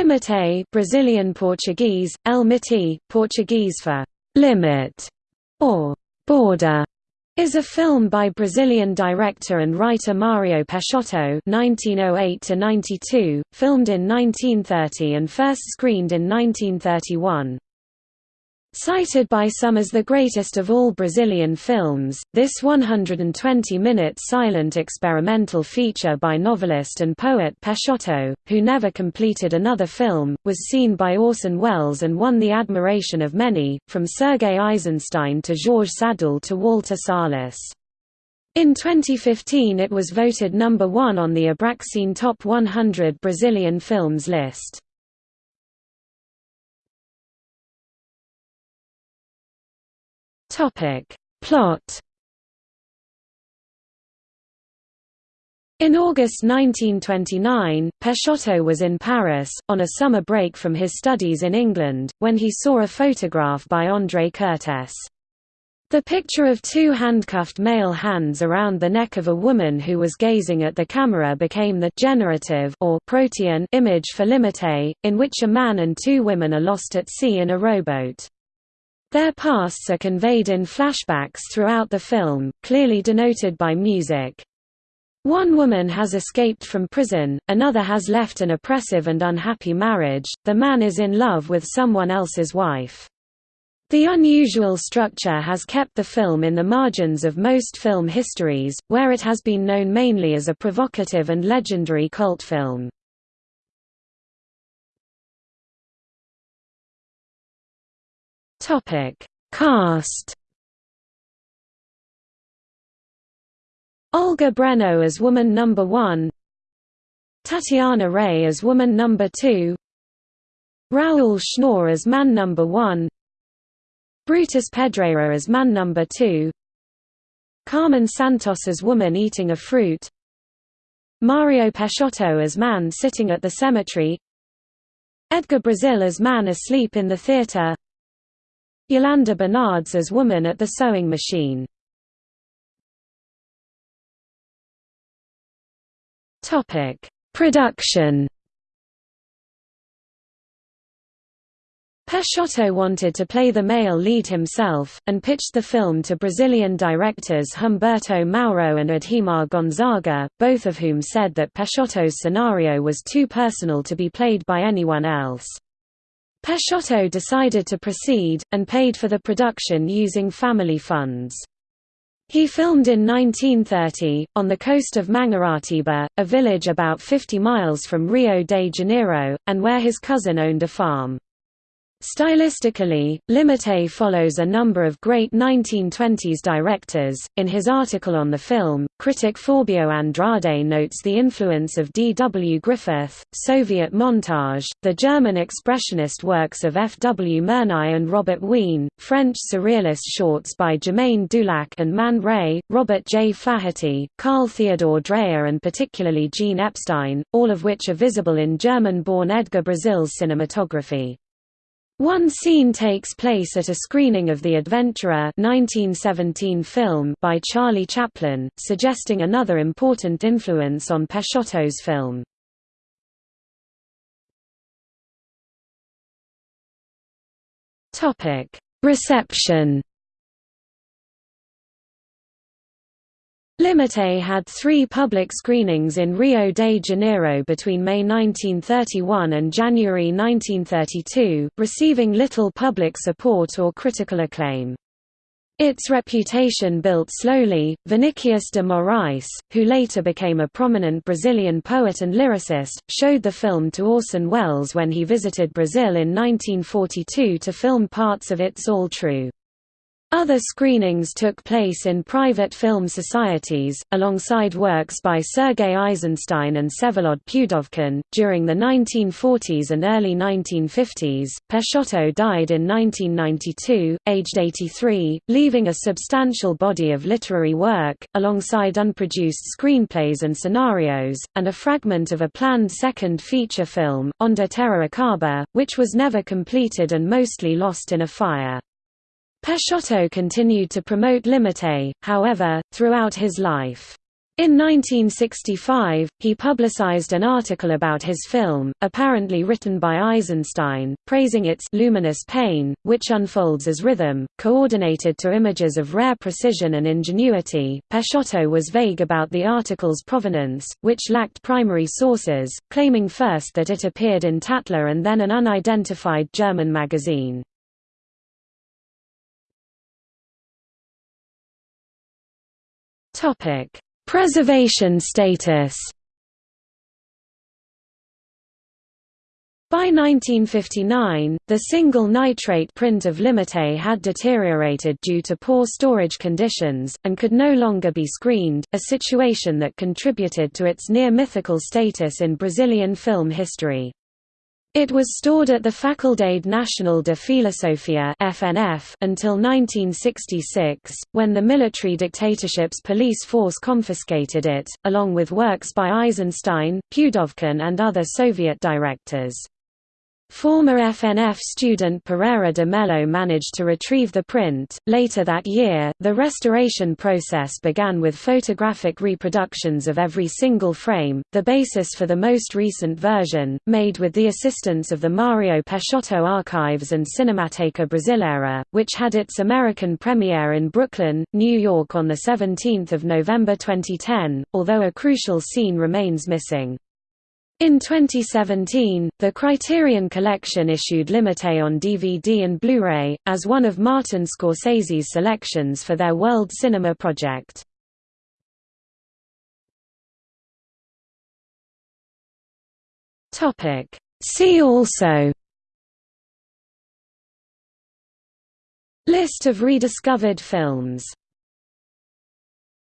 Limite Brazilian Portuguese, El Miti, Portuguese for «limit» or «border» is a film by Brazilian director and writer Mario Peixoto (1908–92), filmed in 1930 and first screened in 1931. Cited by some as the greatest of all Brazilian films, this 120-minute silent experimental feature by novelist and poet Peixoto, who never completed another film, was seen by Orson Welles and won the admiration of many, from Sergei Eisenstein to Georges Sadoul to Walter Salles. In 2015 it was voted number one on the Abracine Top 100 Brazilian Films list. Topic. Plot In August 1929, Peixoto was in Paris, on a summer break from his studies in England, when he saw a photograph by André Kertész. The picture of two handcuffed male hands around the neck of a woman who was gazing at the camera became the generative or protean image for Limite, in which a man and two women are lost at sea in a rowboat. Their pasts are conveyed in flashbacks throughout the film, clearly denoted by music. One woman has escaped from prison, another has left an oppressive and unhappy marriage, the man is in love with someone else's wife. The unusual structure has kept the film in the margins of most film histories, where it has been known mainly as a provocative and legendary cult film. Topic: Cast. Olga Breno as woman number 1. Tatiana Ray as woman number 2. Raul Schnorr as man number 1. Brutus Pedreira as man number 2. Carmen Santos as woman eating a fruit. Mario Peixoto as man sitting at the cemetery. Edgar Brazil as man asleep in the theater. Yolanda Bernardes as woman at the sewing machine. Topic: Production. Peixoto wanted to play the male lead himself, and pitched the film to Brazilian directors Humberto Mauro and Adhemar Gonzaga, both of whom said that Peixoto's scenario was too personal to be played by anyone else. Peixoto decided to proceed, and paid for the production using family funds. He filmed in 1930, on the coast of Mangaratiba, a village about 50 miles from Rio de Janeiro, and where his cousin owned a farm. Stylistically, Limite follows a number of great 1920s directors. In his article on the film, critic Fabio Andrade notes the influence of D. W. Griffith, Soviet montage, the German expressionist works of F. W. Murnau and Robert Wiene, French surrealist shorts by Germaine Dulac and Man Ray, Robert J. Flaherty, Carl Theodor Dreyer, and particularly Jean Epstein, all of which are visible in German-born Edgar Brazil's cinematography. One scene takes place at a screening of The Adventurer 1917 film by Charlie Chaplin, suggesting another important influence on Peixoto's film. Reception Limite had three public screenings in Rio de Janeiro between May 1931 and January 1932, receiving little public support or critical acclaim. Its reputation built slowly. Vinicius de Moraes, who later became a prominent Brazilian poet and lyricist, showed the film to Orson Welles when he visited Brazil in 1942 to film parts of It's All True. Other screenings took place in private film societies, alongside works by Sergei Eisenstein and Vsevolod Pudovkin. During the 1940s and early 1950s, Peixoto died in 1992, aged 83, leaving a substantial body of literary work, alongside unproduced screenplays and scenarios, and a fragment of a planned second feature film, Onde Terra Acaba, which was never completed and mostly lost in a fire. Peixoto continued to promote Limite, however, throughout his life. In 1965, he publicized an article about his film, apparently written by Eisenstein, praising its luminous pain, which unfolds as rhythm, coordinated to images of rare precision and ingenuity. Peixoto was vague about the article's provenance, which lacked primary sources, claiming first that it appeared in Tatler and then an unidentified German magazine. Topic Preservation status By 1959, the single nitrate print of Limite had deteriorated due to poor storage conditions, and could no longer be screened, a situation that contributed to its near-mythical status in Brazilian film history. It was stored at the Faculdade Nacional de Filosofia (FNF) until 1966, when the military dictatorship's police force confiscated it, along with works by Eisenstein, Pudovkin and other Soviet directors. Former FNF student Pereira de Mello managed to retrieve the print. Later that year, the restoration process began with photographic reproductions of every single frame, the basis for the most recent version, made with the assistance of the Mario Peixoto Archives and Cinemateca Brasileira, which had its American premiere in Brooklyn, New York on 17 November 2010, although a crucial scene remains missing. In 2017, the Criterion Collection issued Limite on DVD and Blu-ray, as one of Martin Scorsese's selections for their World Cinema project. See also List of rediscovered films